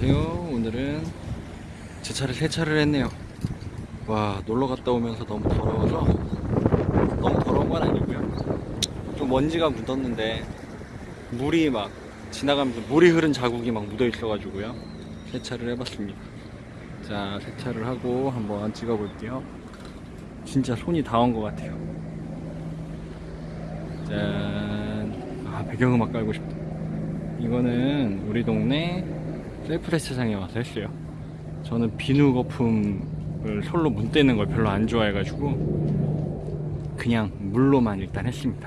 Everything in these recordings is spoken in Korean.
안녕하세요. 오늘은 제 차를 세차를 했네요. 와 놀러 갔다 오면서 너무 더러워서 너무 더러운 건 아니고요. 좀 먼지가 묻었는데 물이 막 지나가면서 물이 흐른 자국이 막 묻어 있어 가지고요. 세차를 해봤습니다. 자 세차를 하고 한번 찍어 볼게요. 진짜 손이 다온것 같아요. 짠아 배경음악 깔고 싶다. 이거는 우리 동네 셀프 세차장에 와서 했어요. 저는 비누 거품을 솔로 문대는 걸 별로 안 좋아해가지고 그냥 물로만 일단 했습니다.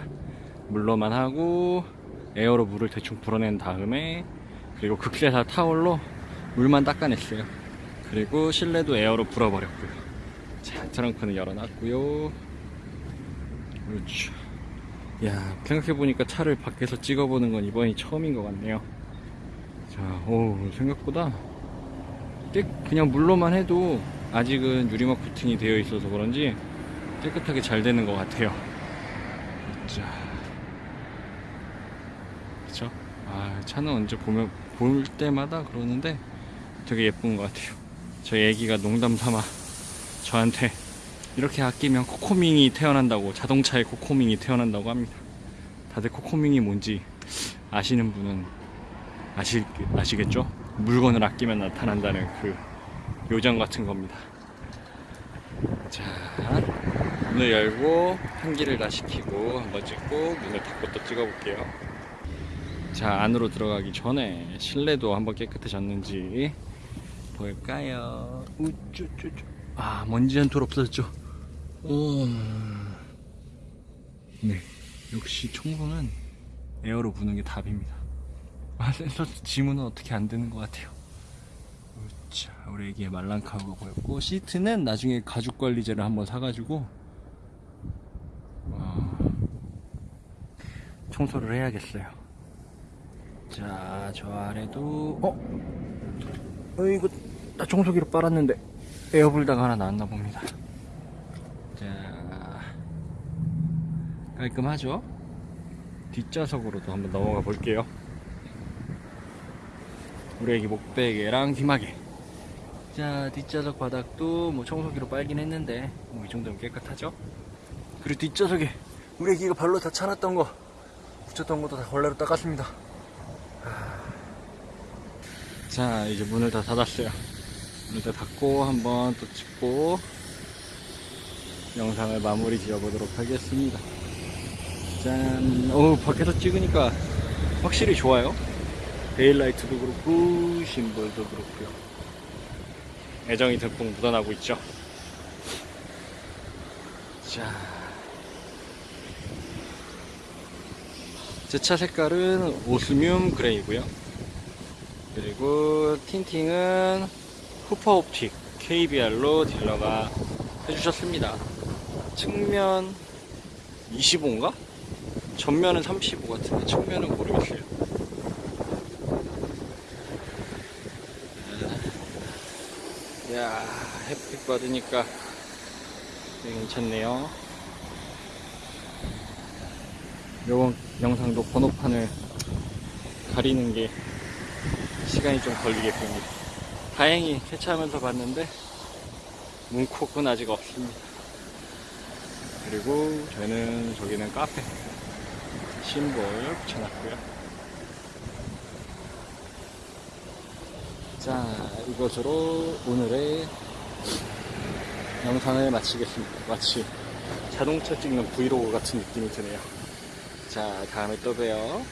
물로만 하고 에어로 물을 대충 불어낸 다음에 그리고 극세사 타월로 물만 닦아냈어요. 그리고 실내도 에어로 불어버렸고요. 자, 트렁크는 열어놨고요. 그렇죠. 야 생각해보니까 차를 밖에서 찍어보는 건 이번이 처음인 것 같네요 자, 오 생각보다 깨, 그냥 물로만 해도 아직은 유리막 코팅이 되어 있어서 그런지 깨끗하게 잘 되는 것 같아요. 자. 그쵸? 아 차는 언제 보면 볼 때마다 그러는데 되게 예쁜 것 같아요. 저희 애기가 농담 삼아 저한테 이렇게 아끼면 코코밍이 태어난다고 자동차에 코코밍이 태어난다고 합니다. 다들 코코밍이 뭔지 아시는 분은 아시, 아시겠죠? 물건을 아끼면 나타난다는 그 요정 같은 겁니다 자 문을 열고 환기를 다 시키고 한번 찍고 문을 닫고 또 찍어 볼게요 자 안으로 들어가기 전에 실내도 한번 깨끗해졌는지 볼까요 우쭈쭈쭈 아 먼지 한 톨 없어졌죠 오. 네, 역시 청소는 에어로 부는 게 답입니다. 아, 센서 지문은 어떻게 안 되는 것 같아요. 자, 우리 애기의 말랑카우가 보였고, 시트는 나중에 가죽 관리제를 한번 사가지고, 와, 청소를 해야겠어요. 자, 저 아래도, 어? 어, 이거, 나 청소기로 빨았는데, 에어불다가 하나 나왔나 봅니다. 자 깔끔하죠 뒷좌석으로도 한번 넘어가 볼게요 우리 애기 목베개랑 귀마개 자 뒷좌석 바닥도 뭐 청소기로 빨긴 했는데 뭐 이 정도면 깨끗하죠? 그리고 뒷좌석에 우리 애기가 발로 다 차놨던 거 붙였던 것도 다 걸레로 닦았습니다. 자 이제 문을 다 닫았어요. 문을 다 닫고 한번 또 찍고 영상을 마무리 지어보도록 하겠습니다. 짠. 어우 밖에서 찍으니까 확실히 좋아요 데일라이트도 그렇고 심볼도 그렇고요. 애정이 듬뿍 묻어나고 있죠. 자. 제 차 색깔은 오스뮴 그레이고요. 그리고 틴팅은 후퍼 옵틱 KBR로 딜러가 해주셨습니다. 측면 25인가? 전면은 35 같은데 측면은 모르겠어요 야 햇빛 받으니까 괜찮네요. 요번 영상도 번호판을 가리는 게 시간이 좀 걸리겠군요. 다행히 세차하면서 봤는데 문콕은 아직 없습니다. 그리고 저희는 저기는 카페 심볼 붙여놨고요 자 이것으로 오늘의 영상을 마치겠습니다. 마치 자동차 찍는 브이로그 같은 느낌이 드네요. 자 다음에 또 봬요